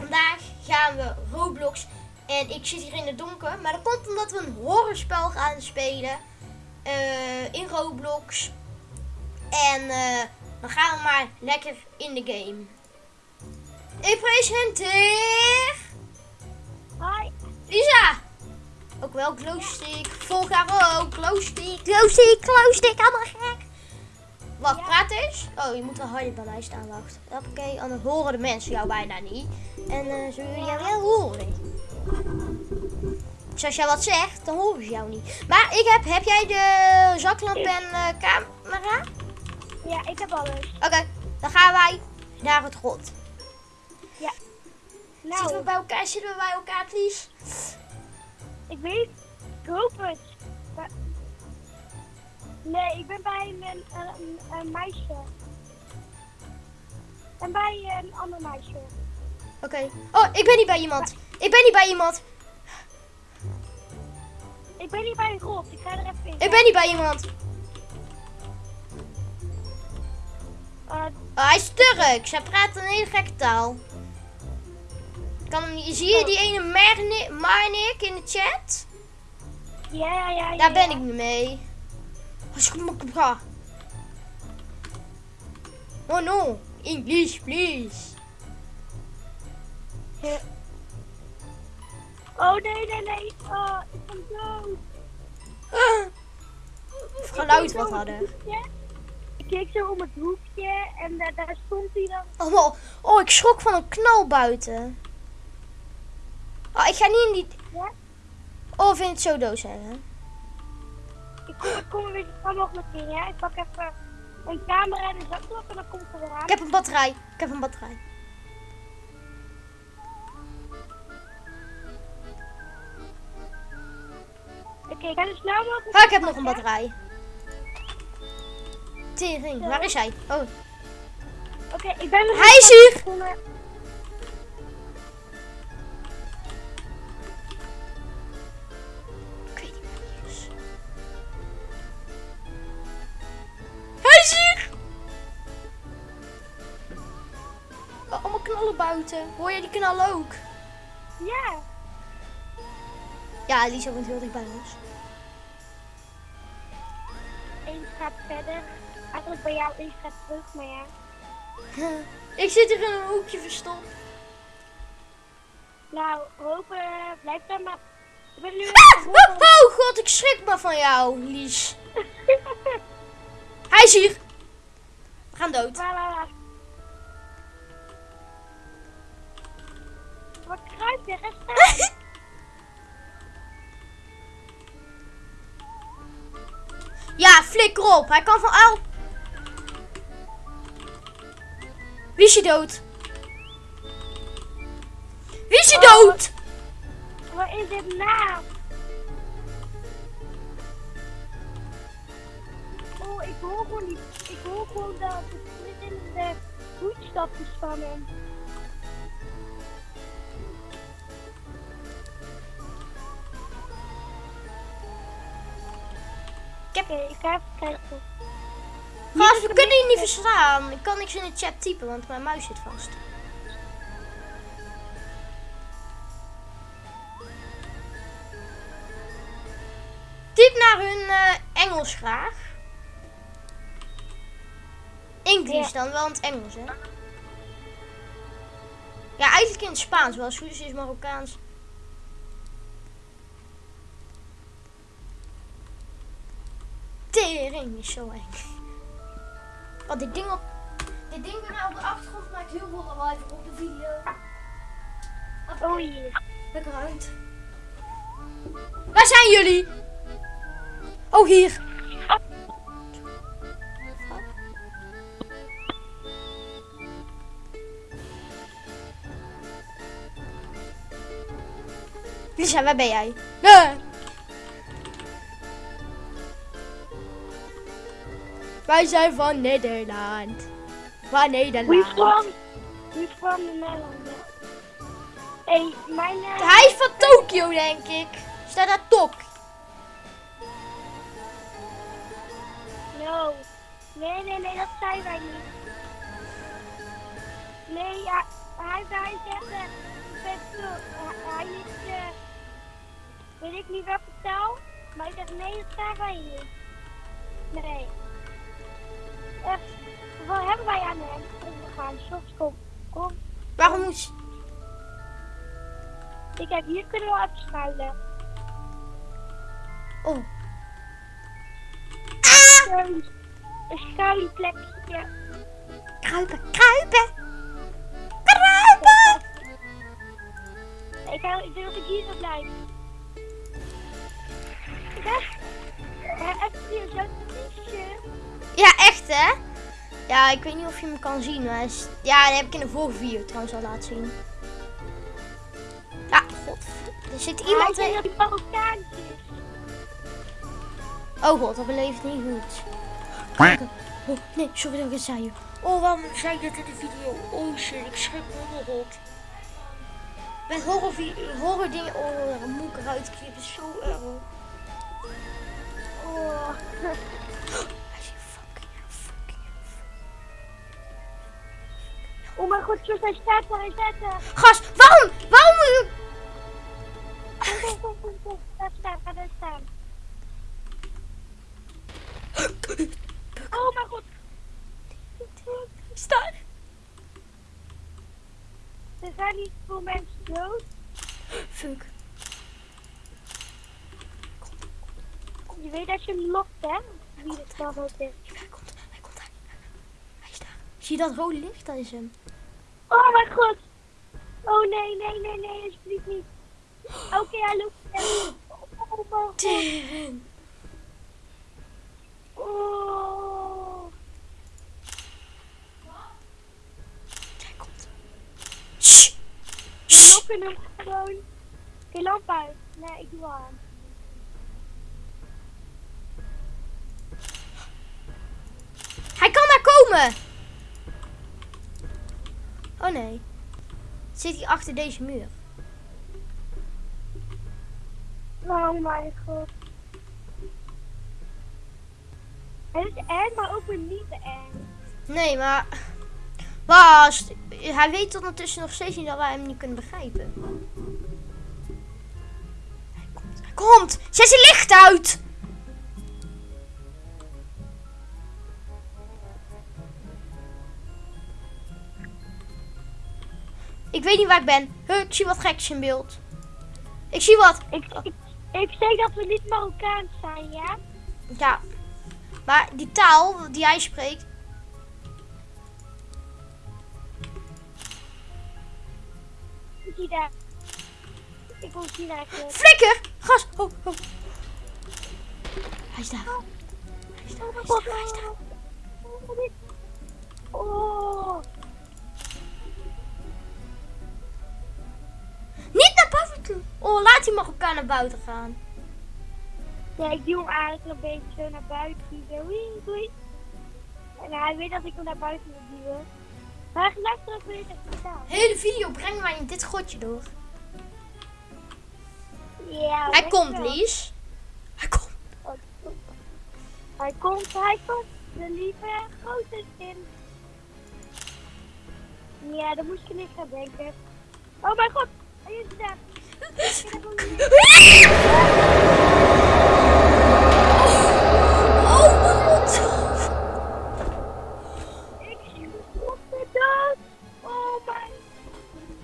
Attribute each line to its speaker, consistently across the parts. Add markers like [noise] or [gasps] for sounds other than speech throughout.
Speaker 1: vandaag gaan we Roblox. En ik zit hier in het donker. Maar dat komt omdat we een horrorspel gaan spelen. eh, in Roblox. En eh, dan gaan we maar lekker in de game. Ik presenteer
Speaker 2: Hoi.
Speaker 1: Lisa. Ook wel glowstick. Volg haar ook. Glowstick, glowstick, glowstick. Allemaal gek. Wacht,
Speaker 2: Ja.
Speaker 1: praat eens. Oh, je moet wel harder bij mij staan. Wacht. Oké, anders horen de mensen jou bijna niet. En eh ze willen jou wel horen. Dus als jij wat zegt, dan horen ze jou niet. Maar ik heb, heb jij de zaklamp en eh, camera?
Speaker 2: Ja, ik heb alles.
Speaker 1: Oké, dan gaan wij naar het grot. Zitten we
Speaker 2: Nou,
Speaker 1: bij elkaar? Zitten we bij elkaar, Lies?
Speaker 2: ik weet, ik hoop het. Nee, ik ben bij een, een, meisje. En bij een ander meisje.
Speaker 1: Oké. Oh, ik ben niet bij iemand. Ik ben niet bij iemand.
Speaker 2: Ik ben niet bij een grot, ik ga er even in.
Speaker 1: Ik ben niet bij iemand.
Speaker 2: Eh,
Speaker 1: Oh, hij is Turks. Hij praat een hele gekke taal. Kan hem. Zie je die ene Marnik, in de chat?
Speaker 2: ja, ja, ja.
Speaker 1: Daar ben ik niet mee. Oh no. English, please.
Speaker 2: Ja. Oh nee, nee, nee. Oh, ik ben dood. [laughs]
Speaker 1: Ah.
Speaker 2: Ik
Speaker 1: Geluid
Speaker 2: keek
Speaker 1: wat
Speaker 2: hoekje. Ik keek zo om het hoekje en daar, daar stond hij dan.
Speaker 1: Oh, oh, ik schrok van een knal buiten. Oh, ik ga niet in die...
Speaker 2: Ja?
Speaker 1: Oh, vind het zo dood zijn, hè?
Speaker 2: Ik kom, ik kom er zo snel mogelijk in, ja. Ik pak even een camera en een zaklamp en dan komt ze weer aan.
Speaker 1: Ik heb een batterij. Ik heb een batterij.
Speaker 2: Oké, ik ga er snel mogelijk...
Speaker 1: Ah, ik heb nog een batterij. Tering, waar is hij? Oh,
Speaker 2: Oké, ik ben er...
Speaker 1: Hij is hier! Knallen buiten. Hoor je die knallen ook?
Speaker 2: Ja.
Speaker 1: Ja, Lisa woont heel dicht bij ons.
Speaker 2: Eén gaat verder. Eigenlijk bij jou één gaat terug, maar ja. [laughs]
Speaker 1: Ik zit hier in een hoekje verstopt.
Speaker 2: Nou, hopen, blijf dan maar. Ik ben nu
Speaker 1: Ah! Oh, oh god, ik schrik me van jou, Lies. [laughs] Hij is hier. We gaan dood.
Speaker 2: La, la, la. Wat kruipt er? Ga staan.
Speaker 1: Ja, flikker op. Hij kan van al. Wie is je dood? Wie is je
Speaker 2: Oh.
Speaker 1: dood?
Speaker 2: Wat is dit nou? Oh, ik hoor gewoon niet. Ik hoor gewoon de verschillende voetstapjes van hem. Oké, ik ga even kijken.
Speaker 1: Gast, we kunnen je niet verstaan. Ik kan niks in de chat typen, want mijn muis zit vast. Typ naar hun eh, Engels graag. English dan, wel in het Engels, hè? Ja, eigenlijk in het Spaans, wel Suus is Marokkaans. Tering is zo eng. Wat dit ding op. Dit ding bij mij op de achtergrond maakt heel veel lawaai voor op de video.
Speaker 2: Oh hier.
Speaker 1: Lekker uit. Waar zijn jullie? Oh, hier. Lisa, waar ben jij? Nee. Wij zijn van Nederland. Van
Speaker 2: We
Speaker 1: Nederland.
Speaker 2: from, we from the Netherlands. Hey, mijn... eh,
Speaker 1: Hij is van Tokio, denk ik. Staat daar Tok.
Speaker 2: No. Nee, nee, nee, dat zijn wij niet. Nee, ja. hij, hij zegt, wel, hij, is, eh, weet ik niet wat vertel, maar hij zegt nee, dat zijn wij niet. Nee. Echt, wat hebben wij aan hem? We gaan, soms kom, kom.
Speaker 1: Waarom moet...
Speaker 2: Ik heb hier kunnen we even schuilen.
Speaker 1: Oh.
Speaker 2: Een, een schuilplekje.
Speaker 1: Kruipen, kruipen! Kruipen!
Speaker 2: Ik, hou, ik denk dat ik hier zou blijven. Ja, ja echt hier zo'n.
Speaker 1: Ja, echt hè? Ja, ik weet niet of je hem kan zien. Maar is... Ja, dat heb ik in de vorige video trouwens al laten zien. Ja, god. Er zit
Speaker 2: Iemand hij
Speaker 1: in.
Speaker 2: Marokkaantjes.
Speaker 1: Oh god, dat beleeft niet goed. Kijk. Oh, nee, sorry dat ik het zei. Oh, waarom zei ik dat in de video? Oh shit, ik schrik me nog op. Met horror, horror dingen, oh, moet ik eruit knippen. Zo erg.
Speaker 2: Oh. [laughs] oh mijn god, Jos, hij staat daar, hij staat daar.
Speaker 1: Gast, waarom? Waarom.
Speaker 2: Daar staan, ga daar staan. Oh mijn god.
Speaker 1: Staan.
Speaker 2: Er zijn niet veel mensen dood.
Speaker 1: Fuck.
Speaker 2: Je weet dat je hem lokt, hè? Wie het dan ook is.
Speaker 1: Hij komt, hij komt daar. Hij is daar. Zie je dat rode licht? Dat is hem.
Speaker 2: Oh mijn god. Oh nee, nee, nee, nee, alsjeblieft niet. Oké, hij loopt. Oh mijn god. Oh.
Speaker 1: Hij komt. Shh.
Speaker 2: We lokken hem gewoon. Oké, lamp uit. Nee, ik doe aan.
Speaker 1: Hij kan daar komen. Oh nee. Zit hij achter deze muur?
Speaker 2: Oh mijn god. Het is eng, maar ook weer niet eng.
Speaker 1: Nee, maar... Was, hij weet ondertussen nog steeds niet dat wij hem niet kunnen begrijpen. Hij komt. Hij komt! Zet zijn licht uit! Weet niet waar ik ben. Huh, ik zie wat geks in beeld. Ik zie wat.
Speaker 2: Ik, ik, ik zeg dat we niet Marokkaans zijn, ja?
Speaker 1: Ja. Maar die taal die hij spreekt.
Speaker 2: Ik zie daar. Ik wil zien eigenlijk.
Speaker 1: Flikker! Gas! Oh, oh. Hij is daar. Hij is daar. Hij is daar. Hij is daar.
Speaker 2: Oh.
Speaker 1: Buiten! Oh, laat die Marokkaan naar buiten gaan.
Speaker 2: Ja, ik duw hem eigenlijk een beetje zo naar buiten. Zo. En hij weet dat ik hem naar buiten wil duwen. Maar gelijk terug wil je het gedaan.
Speaker 1: hele video brengen wij in dit grotje door.
Speaker 2: Ja,
Speaker 1: Hij komt,
Speaker 2: wel.
Speaker 1: Lies. Hij komt.
Speaker 2: Hij komt, hij komt. De lieve grote zin. Ja, daar moest je niet gaan denken. Oh mijn god, hij is daar. Ik.
Speaker 1: Oh, wat?
Speaker 2: Ik schrok me dood. Oh mijn.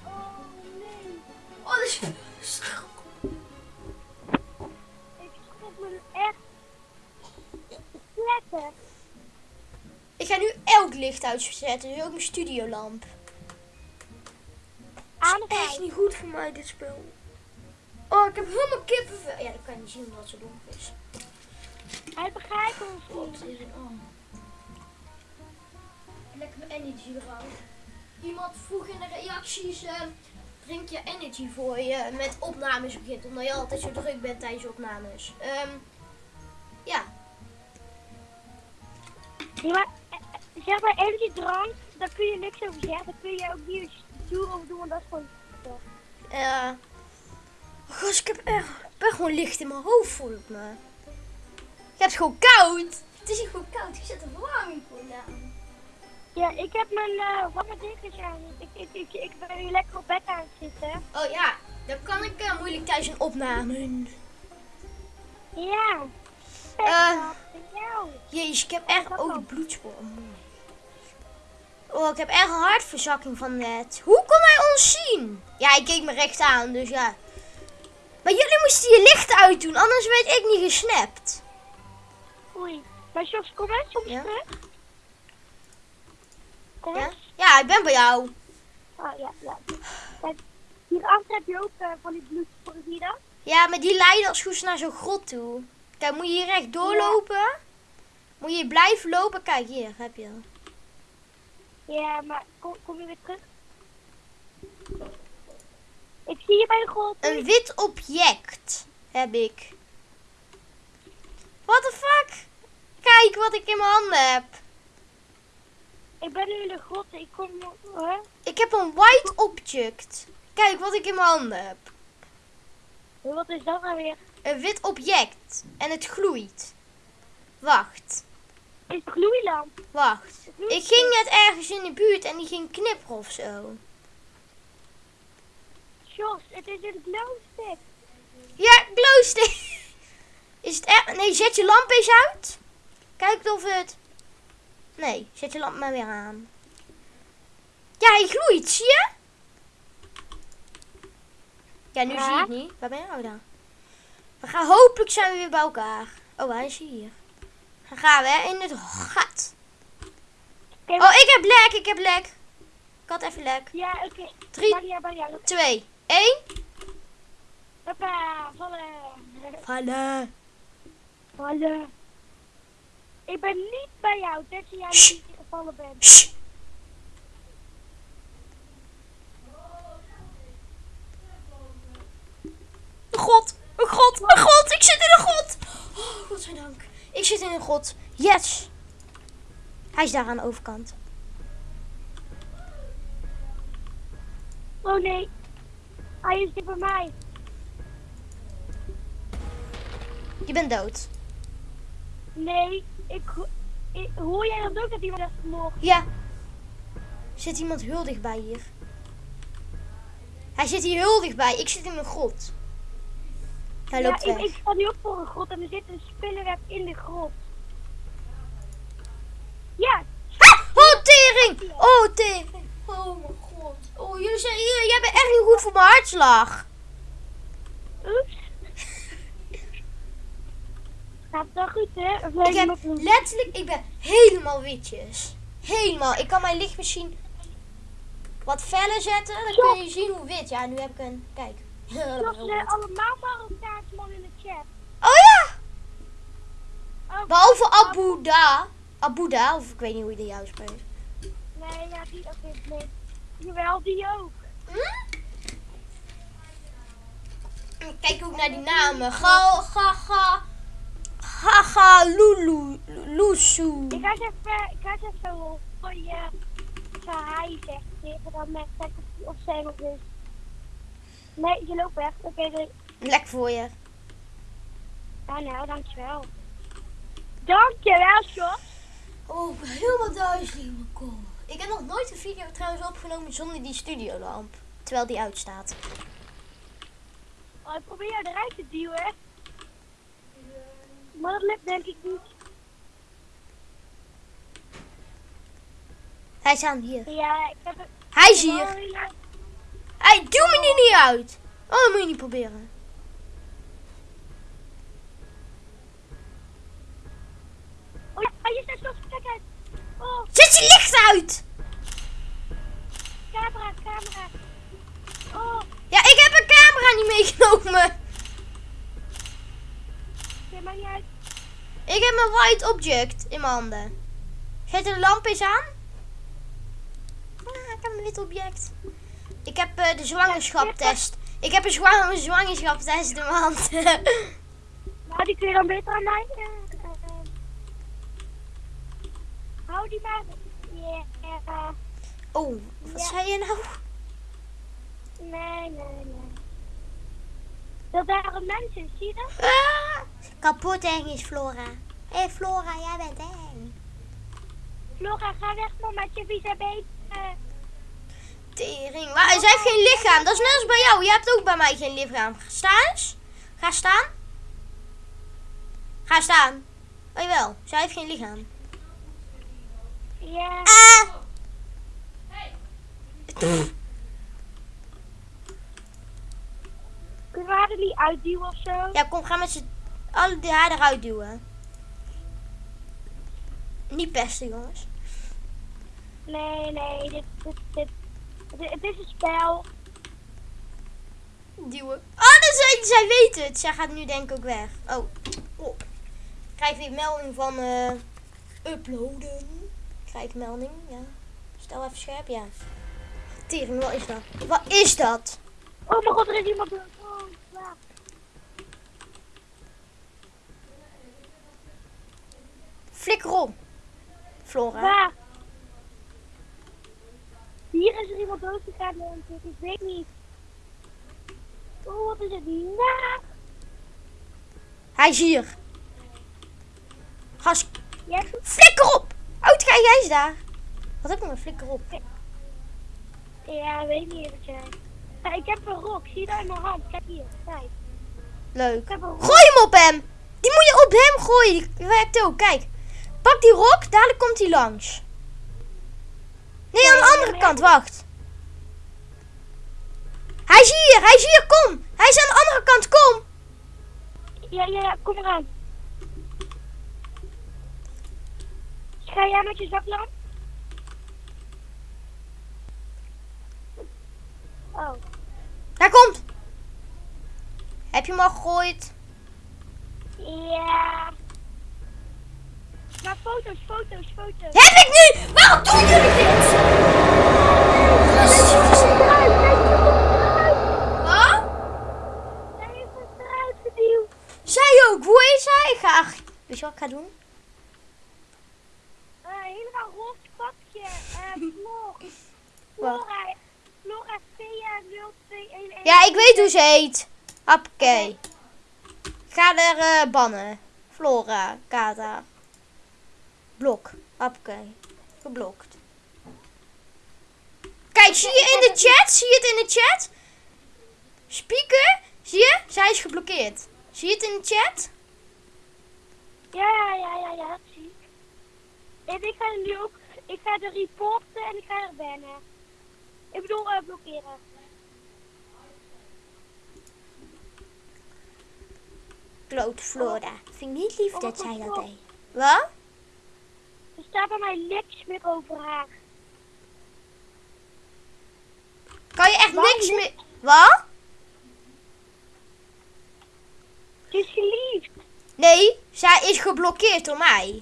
Speaker 2: Oh nee.
Speaker 1: Oh, is...
Speaker 2: Ik schrok me echt. Lekker.
Speaker 1: Ik ga nu elk licht uitzetten, dus ook mijn studiolamp.
Speaker 2: Aan
Speaker 1: Echt
Speaker 2: vijf.
Speaker 1: niet goed voor mij, dit spel. Oh, ik heb helemaal kippenvel. Ja, dat kan je niet zien omdat het zo donker is.
Speaker 2: Hij begrijpt ons
Speaker 1: God,
Speaker 2: niet.
Speaker 1: Oh. Lekker mijn energy eruit. Iemand vroeg in de reacties, eh, drink je energy voor je met opnames begint. Omdat je altijd zo druk bent tijdens je opnames. Ehm, ja,
Speaker 2: Ja, maar, eh, eh, zeg maar, energy drank, daar kun je niks over zeggen. Daar kun je ook niet stoer over doen, want dat is gewoon...
Speaker 1: eh. oh, gast, ik heb echt, ik ben gewoon licht in mijn hoofd, voel ik me. Ja, het is gewoon koud. Het is hier gewoon koud. Ik zet de verwarming gewoon aan.
Speaker 2: Ja, ik heb mijn uh, warme dekens aan. Ik, ik, ik, ik ben nu lekker op bed aan het zitten.
Speaker 1: Oh ja, dan kan ik uh, moeilijk thuis een opname.
Speaker 2: Ja.
Speaker 1: Eh,
Speaker 2: jou.
Speaker 1: Jezus, ik heb echt... Oh, de bloedspoor. Oh. Oh, ik heb echt een hartverzakking van net. Hoe kon hij ons zien? Ja, ik keek me recht aan, dus ja. Maar jullie moesten je licht uitdoen, anders werd ik niet gesnapt.
Speaker 2: Oei. Maar Jos, kom eens soms
Speaker 1: Ja?
Speaker 2: Kom
Speaker 1: Ja?
Speaker 2: eens.
Speaker 1: Ja, ik ben bij jou.
Speaker 2: Oh ja, ja. Kijk, hierachter heb je ook eh, van die bloedsporen, zie je dat?
Speaker 1: Ja, maar die leiden als goed naar zo'n grot toe. Kijk, moet je hier recht doorlopen? Moet je hier blijven lopen? Kijk, hier heb je.
Speaker 2: Ja, maar kom, kom je weer terug? Ik zie je bij grot.
Speaker 1: Een wit object heb ik. What the fuck? Kijk wat ik in mijn handen heb.
Speaker 2: Ik ben nu in de grot. Ik kom... Hè?
Speaker 1: Ik heb een white object. Kijk wat ik in mijn handen heb.
Speaker 2: Wat is dat nou weer?
Speaker 1: Een wit object. En het gloeit. Wacht.
Speaker 2: Is gloeilamp.
Speaker 1: Wacht. Ik ging net ergens in de buurt en die ging knipperen of zo.
Speaker 2: Jos, het is een glowstick.
Speaker 1: Ja, glowstick. [laughs] Is het echt? Nee, zet je lamp eens uit. Kijk of het... Nee, zet je lamp maar weer aan. Ja, hij gloeit, zie je? Ja, nu
Speaker 2: Ja.
Speaker 1: zie je het niet. Waar ben je nou dan? We gaan hopelijk zijn we weer bij elkaar. Oh, hij is hier. Dan gaan we in het gat. Oh, ik heb lek, ik heb lek. Ik had even lek.
Speaker 2: Ja, oké.
Speaker 1: Drie.
Speaker 2: Maria, Maria.
Speaker 1: 2, 1.
Speaker 2: Papa, vallen.
Speaker 1: Vallen.
Speaker 2: Vallen. Ik ben niet bij jou, tenzij jij niet gevallen bent.
Speaker 1: Shh. Een god, een god, een god. Ik zit in een god. Oh, godzijdank. Ik zit in een god. Yes. Hij is daar aan de overkant.
Speaker 2: Oh nee. Hij is niet bij mij.
Speaker 1: Je bent dood.
Speaker 2: Nee, ik, ho- ik hoor jij dat ook dat iemand heeft vermoord?
Speaker 1: Ja. Zit iemand heel dichtbij hier? Hij zit hier heel dichtbij. Ik zit in een grot. Hij
Speaker 2: Ja,
Speaker 1: loopt
Speaker 2: ik,
Speaker 1: weg.
Speaker 2: ik sta nu ook voor een grot en er zit een spinnenweb in de grot. Ja,
Speaker 1: Ah! Oh, tering! Oh, tering! Oh, mijn god. Jullie zijn hier. Jij bent echt niet goed voor mijn hartslag.
Speaker 2: oeps. Gaat wel goed, hè? Of
Speaker 1: Ik heb
Speaker 2: nog
Speaker 1: letterlijk, ik ben helemaal witjes. Helemaal. Ik kan mijn licht misschien wat feller zetten. Dan kun je zien hoe wit. Ja, nu heb ik een. Kijk.
Speaker 2: Eh,
Speaker 1: wit.
Speaker 2: allemaal Marokkaans man in de chat.
Speaker 1: Oh ja!
Speaker 2: Oh,
Speaker 1: Behalve Abu Da. Abu Da, of ik weet niet hoe je die juist spreekt.
Speaker 2: Nee, ja, die ook niet. Jawel, die ook.
Speaker 1: Hm? Kijk ook naar die namen. Ga, ga, ga. Gaga, Lulu, Lusu.
Speaker 2: Ik ga eens even, ik ga eens even voor je zo hij zegt tegen dan met of of zij nog is. Nee, je loopt weg. Oké, doei.
Speaker 1: Lek voor je.
Speaker 2: Ja, nou, dankjewel. Dankjewel, Jos.
Speaker 1: Oh, ik ben helemaal duizelig in mijn kop. Ik heb nog nooit een video trouwens opgenomen zonder die studiolamp. Terwijl die uitstaat.
Speaker 2: Oh, ik probeer jou eruit te duwen. Maar dat lukt denk ik niet.
Speaker 1: Hij is aan hier.
Speaker 2: Ja, ik heb het.
Speaker 1: Hij is hier.
Speaker 2: Oh.
Speaker 1: Hij doe me die niet uit. Oh, dat moet je niet proberen. Zet je licht uit.
Speaker 2: camera, camera. Oh,
Speaker 1: Ja, ik heb een camera niet meegenomen.
Speaker 2: maakt niet uit.
Speaker 1: Ik heb een white object in mijn handen. Zet de lamp eens aan. Ah, ik heb een wit object. Ik heb eh, de zwangerschaptest. Ik heb een zwang zwangerschaptest in mijn hand.
Speaker 2: Nou, [laughs] die kun je dan beter aan mij. eh, die maar. Ja.
Speaker 1: oh, wat
Speaker 2: Ja.
Speaker 1: zei je nou?
Speaker 2: nee, nee, nee. Dat daar een mens is, zie je dat?
Speaker 1: Ah, kapot eng is Flora. Hé hey Flora, jij bent eng.
Speaker 2: Flora, ga weg man met je vieze beet. Eh,
Speaker 1: Tering. Maar zij heeft geen lichaam. Dat is net als bij jou. Je hebt ook bij mij geen lichaam. Sta eens. Ga staan. Ga staan. Oh jawel. Zij heeft geen lichaam.
Speaker 2: Ja.
Speaker 1: Ah.
Speaker 2: Kunnen we haar er niet uitduwen of zo?
Speaker 1: Ja, kom, ga met z'n allen die haar eruit duwen. Niet pesten, jongens.
Speaker 2: Nee, nee, dit, dit, dit, dit, het is een spel.
Speaker 1: Duwen. Oh, dus zij, zij weet het. Zij gaat nu denk ik ook weg. Oh. oh. Ik krijg weer melding van eh, uploaden. Melding, ja. Stel even scherp, ja. Tering, wat is dat? Wat is dat?
Speaker 2: Oh mijn god, er is iemand. Oh.
Speaker 1: Flikker op. Flora.
Speaker 2: Waar? Hier is er iemand dood gegaan, denk ik. Weet niet. Oh, wat is het na?
Speaker 1: Hij is hier. Gas. Flikker op! Ga jij eens daar. Wat heb ik met flikker op?
Speaker 2: Ja, weet niet wat jij. Ja, ik heb een rok, zie je daar in mijn hand? Kijk hier, kijk.
Speaker 1: Leuk.
Speaker 2: Een.
Speaker 1: Gooi hem op hem. Die moet je op hem gooien. Die werkt ook. Kijk. Pak die rok. Dadelijk komt hij langs. Nee, aan de andere kant. Wacht. Hij is hier. Hij is hier. Kom. Hij is aan de andere kant. Kom.
Speaker 2: Ja, ja, ja, kom eraan. Ga jij met je zaklamp? Oh,
Speaker 1: Daar komt. Heb je hem al gegooid?
Speaker 2: ja. Maar foto's, foto's, foto's.
Speaker 1: Heb ik nu? Waarom doen jullie dit? Wat?
Speaker 2: Hij heeft eruit geduwd.
Speaker 1: Zij ook. Hoe is hij? Ik ga... Weet je wat ik ga doen?
Speaker 2: Helemaal roze pakje. Flora. Flora Thea 0211.
Speaker 1: Ja, ik weet hoe ze heet. Hoppakee. Ik ga er eh, bannen. Flora, Kata. Blok. Hoppakee. Geblokt. Kijk, zie je in de chat? Zie je het in de chat? Speaker, zie je? Zij is geblokkeerd. Zie je het in de chat?
Speaker 2: Ja, ja, ja, ja, zie ik. En ik ga er nu ook, ik ga er reporten en ik ga er bannen. Ik bedoel, eh, blokkeren.
Speaker 1: Kloot Flora. Vind ik niet lief dat zij dat deed. Wat?
Speaker 2: Er staat bij mij niks meer over haar.
Speaker 1: Kan je echt niks meer... Wat?
Speaker 2: Ze is geliefd.
Speaker 1: Nee, zij is geblokkeerd door mij.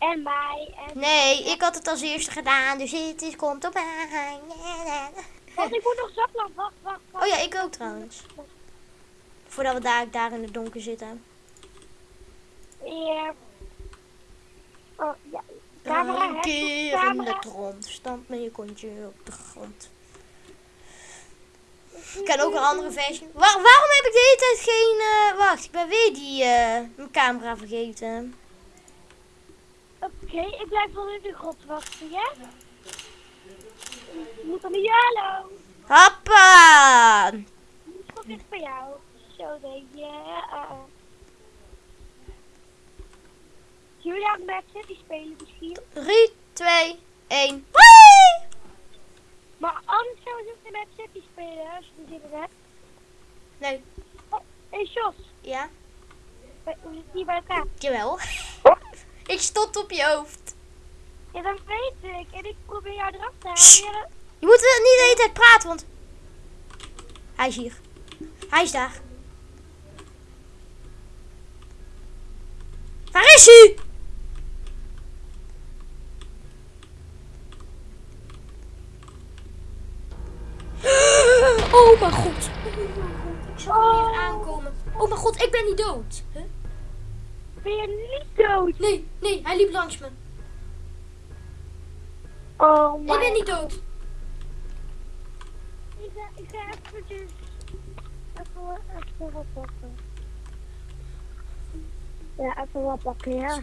Speaker 2: En mij. En
Speaker 1: Nee, ik had het als eerste gedaan, dus het is, komt op mij.
Speaker 2: Want ik moet nog zaklamp. Wacht, wacht, wacht.
Speaker 1: Oh ja, ik ook trouwens. Voordat we daar, daar in het donker zitten.
Speaker 2: Ja. Oh, ja. Camera,
Speaker 1: Een keer in de grond. Stamp met je kontje op de grond. Ik ken ook een andere versie. Waar- waarom heb ik de hele tijd geen... eh, wacht, ik ben weer die eh, mijn camera vergeten.
Speaker 2: Oké, ik blijf wel in de grot wachten, ja? Ik moet dan niet hallo.
Speaker 1: Hoppa!
Speaker 2: Die schot ligt bij jou. Zo denk je. Uh. Jullie aan Mad City spelen misschien.
Speaker 1: 3, 2, 1. Hoi!
Speaker 2: Maar anders zouden ze in Mad City spelen als je zin in hebt.
Speaker 1: Nee,
Speaker 2: Oh, hey Jos,
Speaker 1: ja,
Speaker 2: we we zitten hier bij elkaar.
Speaker 1: jawel. Ik stond op je hoofd.
Speaker 2: Ja, dat weet ik. En ik probeer jou eraf te halen.
Speaker 1: Je moet niet de hele tijd praten, want... Hij is hier. Hij is daar. Waar is hij? [gasps] Oh mijn god. Oh mijn god. Ik hem hier aankomen. Oh mijn god, ik ben niet dood. Huh?
Speaker 2: Ben je niet dood?
Speaker 1: Nee, nee, hij liep langs me.
Speaker 2: Oh
Speaker 1: Ik
Speaker 2: my
Speaker 1: ben niet dood.
Speaker 2: Ik ga, ik ga eventjes... Even, even wat pakken. Ja, even wat pakken, ja.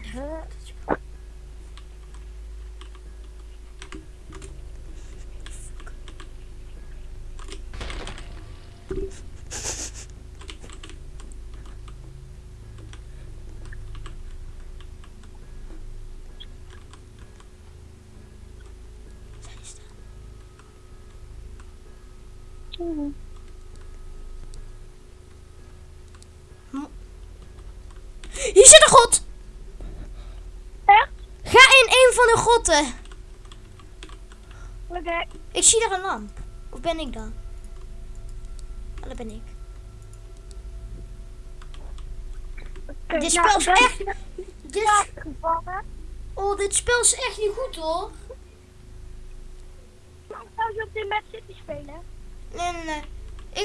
Speaker 2: Mhm.
Speaker 1: Hier zit een god!
Speaker 2: Echt?
Speaker 1: Ga in grotten.
Speaker 2: Oké.
Speaker 1: Ik zie daar een lamp. Of ben ik dan? Oh, dat ben ik. Dit spel is echt- Dit,
Speaker 2: gevallen.
Speaker 1: oh, dit spel is echt niet goed hoor.
Speaker 2: Zou je op dit City spelen.
Speaker 1: Nee, nee, nee.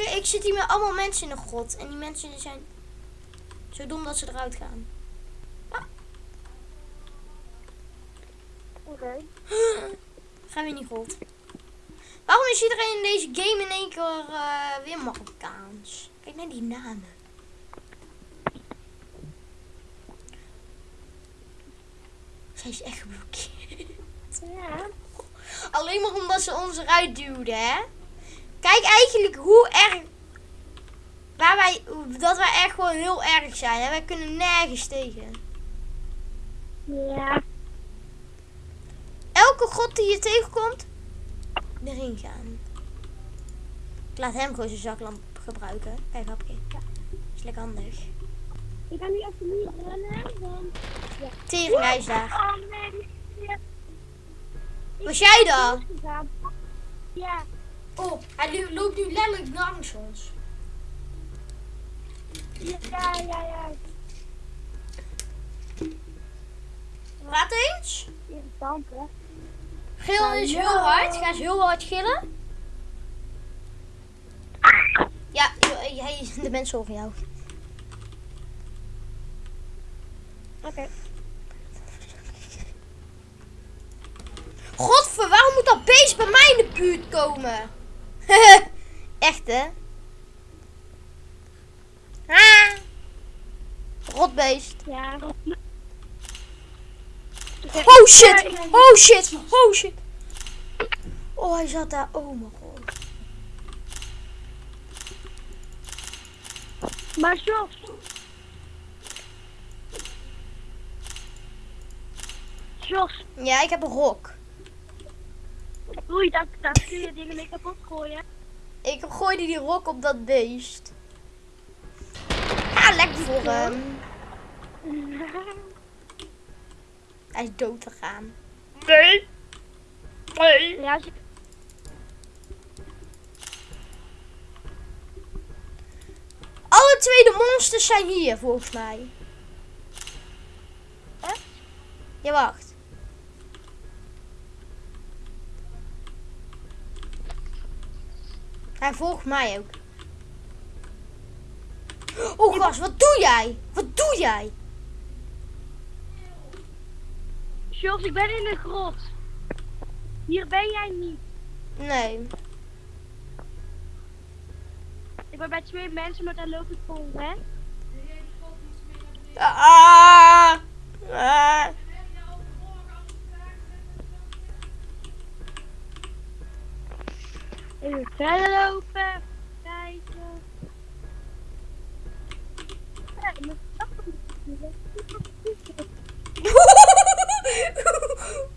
Speaker 1: Ik, ik zit hier met allemaal mensen in de grot. En die mensen zijn zo dom dat ze eruit gaan.
Speaker 2: Oké. [gasps]
Speaker 1: Gaan we die grot. Waarom is iedereen in deze game in één keer eh, weer Marokkaans? Kijk naar die namen. Zij is echt geblokkeerd.
Speaker 2: Ja.
Speaker 1: Alleen maar omdat ze ons eruit duwden, hè? Kijk eigenlijk hoe erg... Waar wij, dat wij echt gewoon heel erg zijn. Hè? Wij kunnen nergens tegen.
Speaker 2: Ja.
Speaker 1: Elke god die je tegenkomt, erin gaan. Ik laat hem gewoon zijn zaklamp gebruiken. Kijk, hapje. Ja, is lekker handig.
Speaker 2: Ik ga nu even niet rennen, want...
Speaker 1: Tering, hij is daar.
Speaker 2: Oh nee, ja.
Speaker 1: Was jij dan?
Speaker 2: Ja.
Speaker 1: Oh, hij loopt nu letterlijk langs ons.
Speaker 2: Ja, ja, ja.
Speaker 1: Laat eens.
Speaker 2: Irritant, hè?
Speaker 1: Gil is heel hard. Ga eens heel hard gillen. Ja, jij, de mensen horen jou.
Speaker 2: Oké.
Speaker 1: Godver, waarom moet dat beest bij mij in de buurt komen? [laughs] Echt hè? Ah. Rotbeest.
Speaker 2: Ja.
Speaker 1: Oh shit! Oh shit! Oh shit! Oh, hij zat daar. Oh mijn god.
Speaker 2: Maar Jos. Jos,
Speaker 1: Ja, ik heb een rok.
Speaker 2: oei, daar, daar kun je dingen mee kapot gooien.
Speaker 1: Ik gooide die rok op dat beest. Ah, lekker voor hem. [laughs] Hij is dood te gaan. Nee. Nee.
Speaker 2: Ja, als je-
Speaker 1: Alle twee de monsters zijn hier, volgens mij.
Speaker 2: Echt?
Speaker 1: Ja, wacht. Hij volgt mij ook. Oh, gast, wat doe jij? Wat doe jij?
Speaker 2: Jos, ik ben in de grot. Hier ben jij niet.
Speaker 1: Nee.
Speaker 2: Ik ben bij twee mensen, maar daar loop ik vol, hè?
Speaker 1: Ah. Ah.
Speaker 2: Even verder lopen. Kijken. Ja, ik moet [laughs]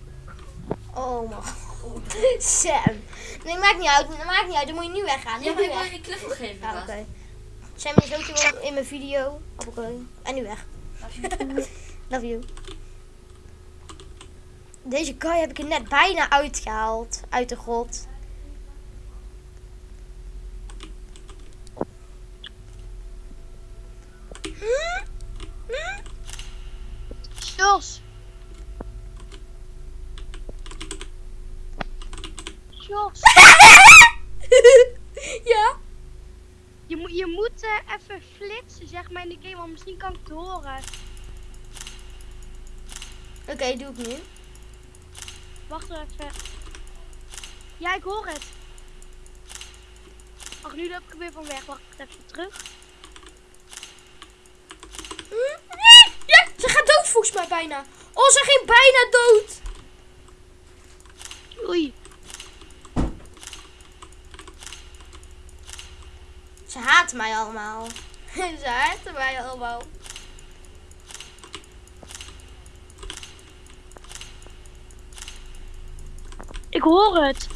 Speaker 1: Oh mijn god. Sam. Nee, maakt niet uit. Maakt niet uit. Dan moet je nu weggaan.
Speaker 3: Ja, maar ik wil je cliff nog geven.
Speaker 1: Ja,
Speaker 3: gast.
Speaker 1: oké. Sam is ook in mijn video. Oké. En nu weg. [laughs] Love you. Deze guy heb ik er net bijna uitgehaald. Uit de grot.
Speaker 2: Jos. Jos. [laughs]
Speaker 1: ja?
Speaker 2: Je, moet je moet eh, even flitsen, zeg maar, in de game, want misschien kan ik het horen.
Speaker 1: Oké, doe ik nu.
Speaker 2: Wacht even. Ja, ik hoor het. Ach, nu loop ik er weer van weg. Wacht even terug. [laughs]
Speaker 1: Ja, ze gaat dood volgens mij bijna. Oh, ze ging bijna dood.
Speaker 2: Oei.
Speaker 1: Ze haten mij allemaal. [laughs] ze haten mij allemaal.
Speaker 2: Ik hoor het.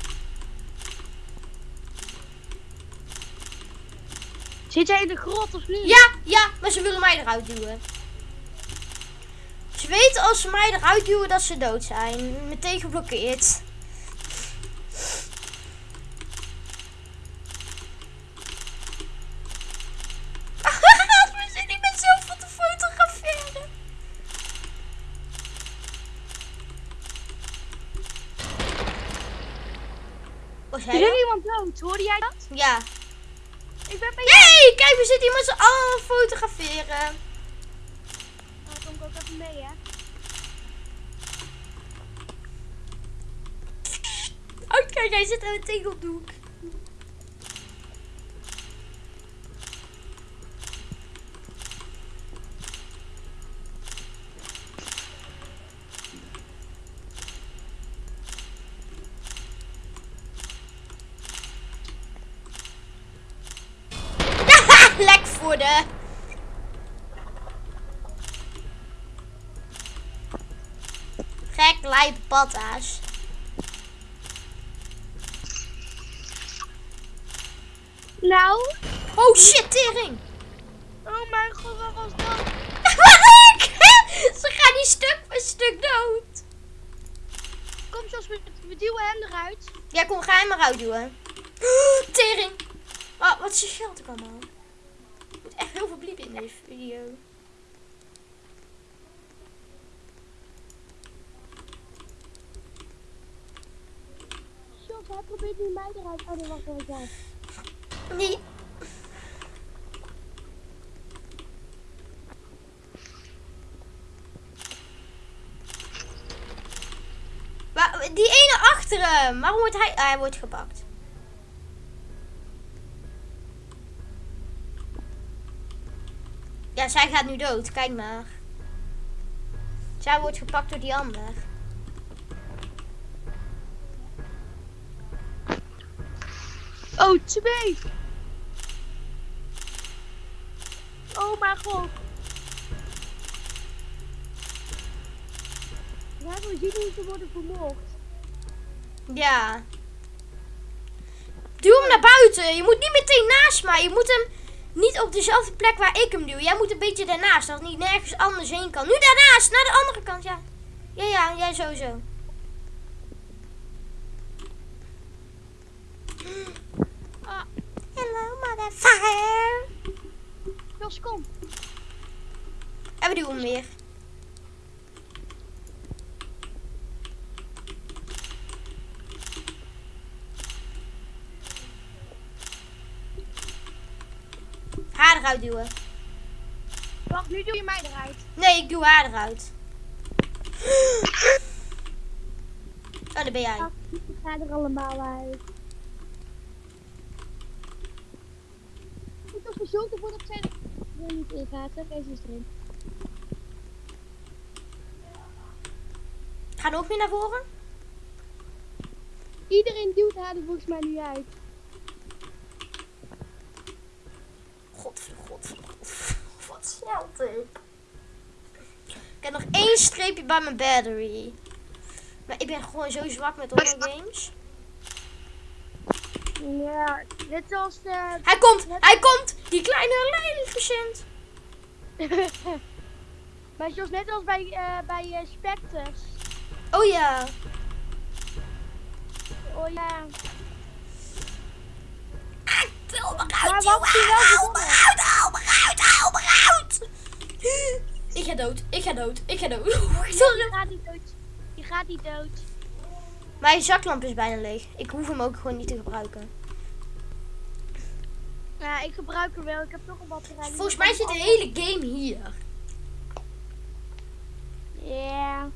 Speaker 2: Zit jij in de grot of niet?
Speaker 1: Ja, ja, maar ze willen mij eruit duwen. Ze weten als ze mij eruit duwen dat ze dood zijn. Meteen geblokkeerd. Ja.
Speaker 2: Ik ben bij
Speaker 1: Hey, kijk, we zitten hier met z'n allen fotograferen.
Speaker 2: Nou, dan kom ik ook even mee, hè.
Speaker 1: Oh, kijk, hij zit aan een tegeldoek. Lijp patta's.
Speaker 2: Nou?
Speaker 1: Oh shit, tering.
Speaker 2: Oh mijn god, wat was dat?
Speaker 1: Wat [laughs] ik? Ze gaan die stuk voor stuk dood.
Speaker 2: Kom, Jos, we, we duwen hem eruit.
Speaker 1: Ja, kom, ga hem maar uitduwen. [gasps] Tering. Oh, wat is je geld ook allemaal? Ik moet echt heel veel bliepen in deze video.
Speaker 2: Jos, hij probeert nu mij eruit. Oh, nee, wacht even.
Speaker 1: Nee. Maar die ene achter hem, waarom wordt hij... ah, hij wordt gepakt. Ja, zij gaat nu dood. Kijk maar. Zij wordt gepakt door die ander.
Speaker 2: Oh, twee. Oh mijn god. We zien hoe ze worden vermoord.
Speaker 1: Ja. Duw hem naar buiten. Je moet niet meteen naast mij. Je moet hem niet op dezelfde plek waar ik hem duw. Jij moet een beetje daarnaast. Dat hij nergens anders heen kan. Nu daarnaast. Naar de andere kant. Ja. Ja, ja. Jij sowieso.
Speaker 2: Ah,
Speaker 1: Hello, motherfucker.
Speaker 2: Jos, kom.
Speaker 1: En we duwen hem weer. Haar eruit duwen.
Speaker 2: Wacht, nu doe je mij eruit.
Speaker 1: Nee, ik doe haar eruit. Oh, daar ben jij.
Speaker 2: Ik ga er allemaal uit. Ik heb gezorgd ervoor dat zij er niet in gaat. hè. Deze is erin.
Speaker 1: Ga nog meer naar voren.
Speaker 2: Iedereen duwt haar er volgens mij nu uit.
Speaker 1: God, god, god. Wat ik. Ik heb nog één streepje bij mijn battery. Maar ik ben gewoon zo zwak met horror games.
Speaker 2: Ja, net zoals eh, de...
Speaker 1: Hij komt, hij komt. Die kleine lelijke [laughs]
Speaker 2: maar zoals net als bij, eh bij eh, Spectres.
Speaker 1: Oh ja.
Speaker 2: Oh ja. Maar wat
Speaker 1: jongen.
Speaker 2: wel
Speaker 1: Haal me uit, haal me uit. Ik ga dood, ik ga dood, ik ga dood. [laughs] [laughs]
Speaker 2: Je gaat niet dood. Je gaat niet dood.
Speaker 1: Mijn zaklamp is bijna leeg. Ik hoef hem ook gewoon niet te gebruiken.
Speaker 2: Ja, ik gebruik er wel. Ik heb nog een batterij.
Speaker 1: Volgens mij zit de hele game hier.
Speaker 2: Ja.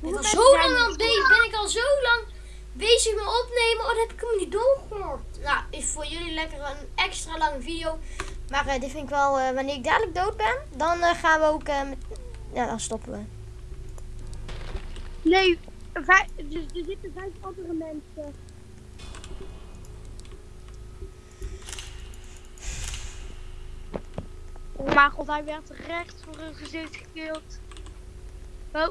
Speaker 2: Hoeveel
Speaker 1: al zo lang aan bezig. Ben ik al zo lang bezig met opnemen. Oh, dat heb ik hem niet doorgehoord. Nou, is voor jullie lekker een extra lange video. Maar eh, dit vind ik wel, eh, wanneer ik dadelijk dood ben, dan eh, gaan we ook met... Ja, dan stoppen we.
Speaker 2: Nee, vijf, dus er zitten vijf andere mensen. Oh mijn god, hij werd recht voor hun gezicht gekild. Oh.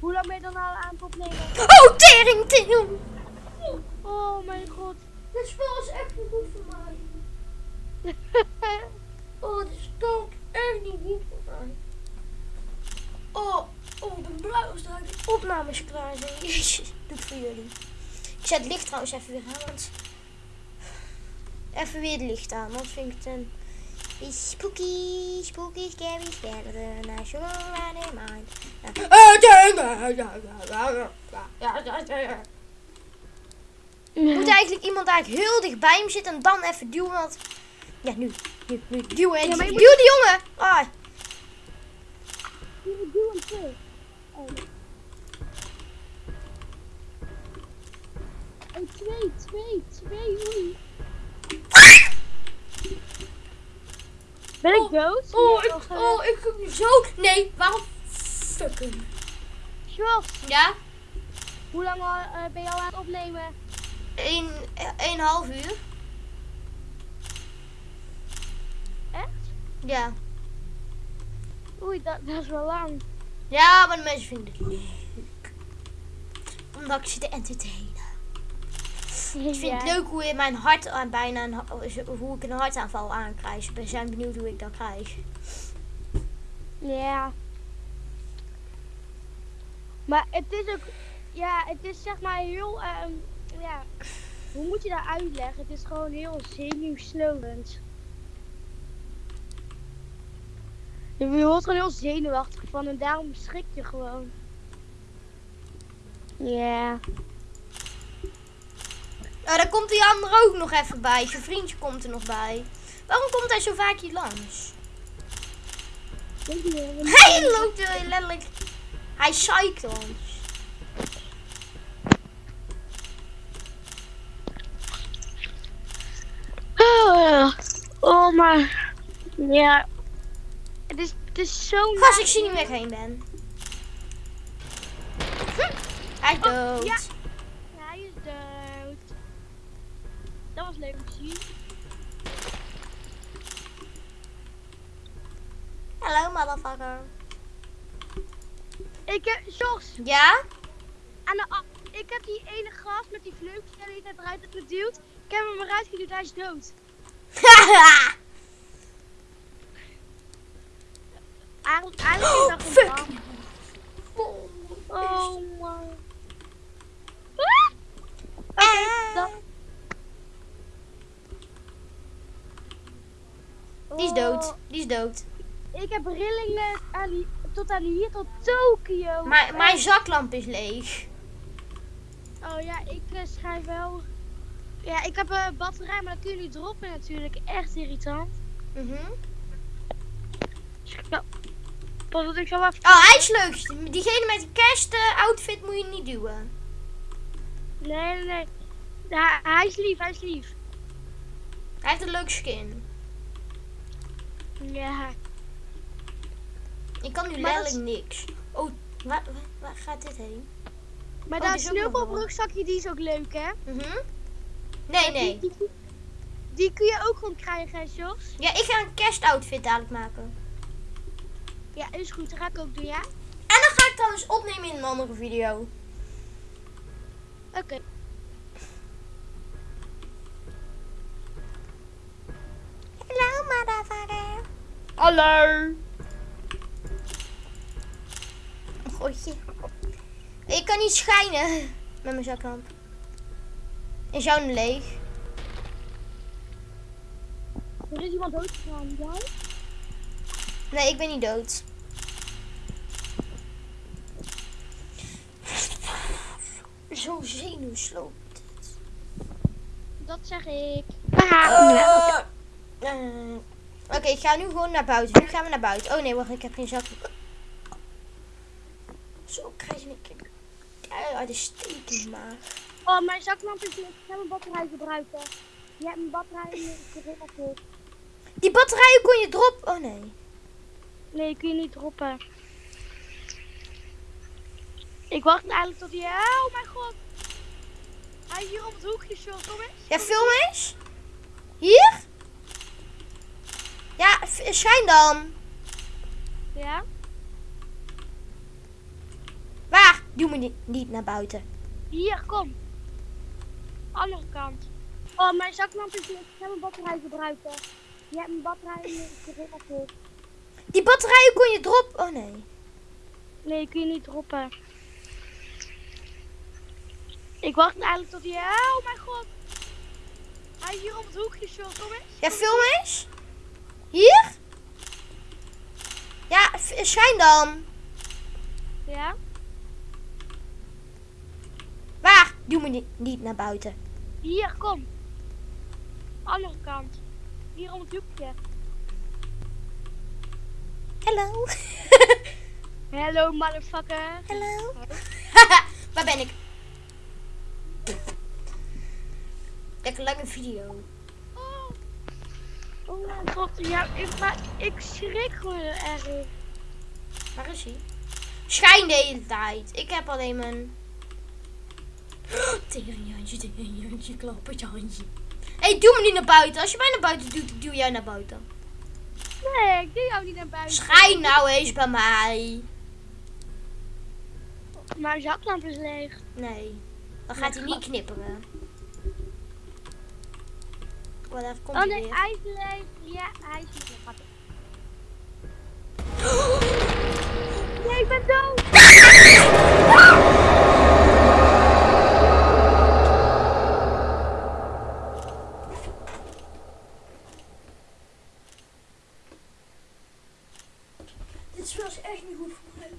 Speaker 2: Hoe lang ben je dan al aan het opnemen?
Speaker 1: Oh, tering, tering.
Speaker 2: Oh mijn god.
Speaker 1: Dit spel is echt niet goed voor mij. [laughs] Oh, dit spel is echt niet goed voor mij. Oh, oh, ik ben blij als de opnames klaar zijn. [laughs] Jezus, doe het voor jullie. Ik zet het licht trouwens even weer aan, want... Even weer het licht aan, want vind ik het een... Spooky, spooky, scary, scary, national mind. Moet eigenlijk iemand eigenlijk heel dicht bij hem zitten en dan even duwen, want... Ja, nu, nu, nu, duwen.
Speaker 2: Ja,
Speaker 1: duw
Speaker 2: moet-
Speaker 1: die jongen! Ah,
Speaker 2: doe hem terug. Oh. Oh, twee, twee, twee, oei. Ben ik
Speaker 1: Oh,
Speaker 2: dood?
Speaker 1: oh, ik, oh, ik heb zo... Nee, waarom fucken?
Speaker 2: Jos,
Speaker 1: Ja?
Speaker 2: hoe lang al, eh, ben je al aan het opnemen?
Speaker 1: Een, een half uur.
Speaker 2: Echt?
Speaker 1: Ja.
Speaker 2: Oei, dat, dat is wel lang.
Speaker 1: Ja, maar de mensen vinden het leuk. Omdat ik ze te entertainen. Ik vind het leuk hoe je mijn hart aan bijna een, hoe ik een hartaanval aankrijg. Ik ben zijn benieuwd hoe ik dat krijg.
Speaker 2: Ja. Maar het is ook, ja, het is zeg maar heel, ehm, ja, hoe moet je dat uitleggen? Het is gewoon heel zenuwslopend. Je wordt gewoon heel zenuwachtig van en daarom schrik je gewoon. Ja.
Speaker 1: Oh, daar komt die andere ook nog even bij. Zijn vriendje komt er nog bij. Waarom komt hij zo vaak hier langs?
Speaker 2: Je
Speaker 1: Hij loopt er letterlijk. Hij ons.
Speaker 2: Oh, oh maar, ja. Het is, het is zo
Speaker 1: Gast, ik zie niet meer heen ben. Hm, Hij is
Speaker 2: Oh,
Speaker 1: dood.
Speaker 2: ja. Hij is dood. Dat was leuk om te zien.
Speaker 1: Hallo, motherfucker.
Speaker 2: Ik heb, Jos,
Speaker 1: Ja?
Speaker 2: aan de, ik heb die ene gast met die vleugels die eruit heb geduwd. Ik heb hem eruit geduwd, hij is dood. Eigenlijk is dat [gasps]
Speaker 1: fuck.
Speaker 2: gewoon Oh man. Ah! Oké.
Speaker 1: Die is
Speaker 2: Oh,
Speaker 1: dood. Die is dood.
Speaker 2: Ik heb rillingen aan tot aan hier, tot Tokio.
Speaker 1: Maar mijn zaklamp is leeg.
Speaker 2: Oh ja, ik eh, schrijf wel. Ja, ik heb een batterij, maar dat kun je niet droppen natuurlijk. Echt irritant.
Speaker 1: Mhm.
Speaker 2: Ik zal- Pas dat ik zo even.
Speaker 1: Oh, hij is leuk. Diegene met de kerst eh, outfit moet je niet duwen.
Speaker 2: Nee, nee, nee. Ja, hij is lief, hij is lief.
Speaker 1: Hij heeft een leuke skin.
Speaker 2: Ja.
Speaker 1: Ik kan nu
Speaker 2: Maar
Speaker 1: letterlijk niks. Oh, waar, waar, waar gaat dit heen?
Speaker 2: Maar
Speaker 1: Oh, die is
Speaker 2: sneeuwpoprugsakje, die is ook leuk, hè?
Speaker 1: Mhm. Nee, nee.
Speaker 2: Die, die, die kun je ook gewoon krijgen, hè, Jos?
Speaker 1: Ja, ik ga een kerstoutfit dadelijk maken.
Speaker 2: Ja, is goed. Dat ga ik ook doen, ja?
Speaker 1: En dan ga ik trouwens opnemen in een andere video.
Speaker 2: Oké.
Speaker 1: Hallo, motherfucker.
Speaker 2: Hallo.
Speaker 1: Gootje. Ik kan niet schijnen met mijn zaklamp. Is jouw leeg?
Speaker 2: Er is iemand doodgegaan, jij?
Speaker 1: Nee, ik ben niet dood. Zo zenuwslopend.
Speaker 2: Dat zeg ik.
Speaker 1: Eh, eh, Oké, ik ga nu gewoon naar buiten. Nu gaan we naar buiten. Oh nee, wacht, ik heb geen zak. Zo krijg je een uit de steek in maag.
Speaker 2: Oh, mijn zaklamp is leeg. Ik ga mijn batterij gebruiken. Je hebt mijn batterij in
Speaker 1: Die batterijen kon je droppen. Oh nee.
Speaker 2: Nee, kun je niet droppen. Ik wacht eigenlijk tot hij... Oh mijn god. Hij is hier op het hoekje, Jos. Kom eens.
Speaker 1: Ja, film eens. Hier? Ja, schijn dan.
Speaker 2: Ja?
Speaker 1: Waar? Doe me niet, niet naar buiten.
Speaker 2: Hier, kom. Andere kant. Oh, mijn zaklamp is leeg. Ik ga mijn batterij gebruiken. Je hebt mijn batterij in de.
Speaker 1: Die batterijen kon je drop. Oh nee.
Speaker 2: Nee, kun je niet droppen. Ik wacht eigenlijk tot hij... Oh mijn god. Hij is hier om het hoekje, Jules. Kom eens.
Speaker 1: Ja, film eens. Hier? Ja, schijn dan.
Speaker 2: Ja?
Speaker 1: Waar? Doe me niet, niet naar buiten.
Speaker 2: Hier, kom. Andere kant. Hier om het hoekje.
Speaker 1: Hallo. [laughs]
Speaker 2: Hello, motherfucker.
Speaker 1: Hallo. [laughs] Waar ben ik? Lekker lange video.
Speaker 2: Oh. Oh mijn god, ja, ik, maar ik schrik gewoon erg.
Speaker 1: Waar is hij? Schijn de hele tijd. Ik heb alleen mijn... Teringhandje, klappertje handje. Hé, hey, doe me niet naar buiten. Als je mij naar buiten doet, doe jij naar buiten.
Speaker 2: Nee, ik doe jou niet naar buiten.
Speaker 1: Schijn nou eens bij mij.
Speaker 2: Mijn zaklamp is leeg.
Speaker 1: Nee, dan gaat hij niet knipperen. Wat even komt
Speaker 2: Oh nee,
Speaker 1: weer.
Speaker 2: hij is leeg. Ja, hij is leeg. [gasps] Nee, ik ben dood. [laughs]
Speaker 1: Dit was echt niet goed voor mij.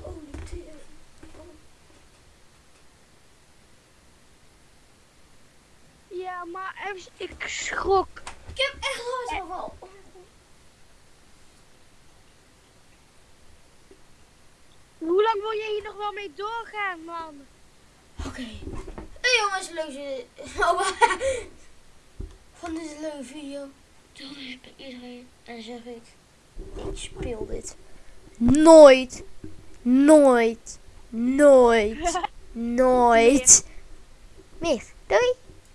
Speaker 1: Holy tering.
Speaker 2: Ja, maar even, ik schrok.
Speaker 1: Ik heb echt hard al.
Speaker 2: Hoe lang wil je hier nog wel mee doorgaan, man?
Speaker 1: Oké. Hey jongens, leuke... Oh, [laughs] van deze leuke video. Dan heb ik iedereen. En zeg ik... Ik speel dit. Nooit. Nooit. Nooit. [laughs] Nooit. Meer. Doei.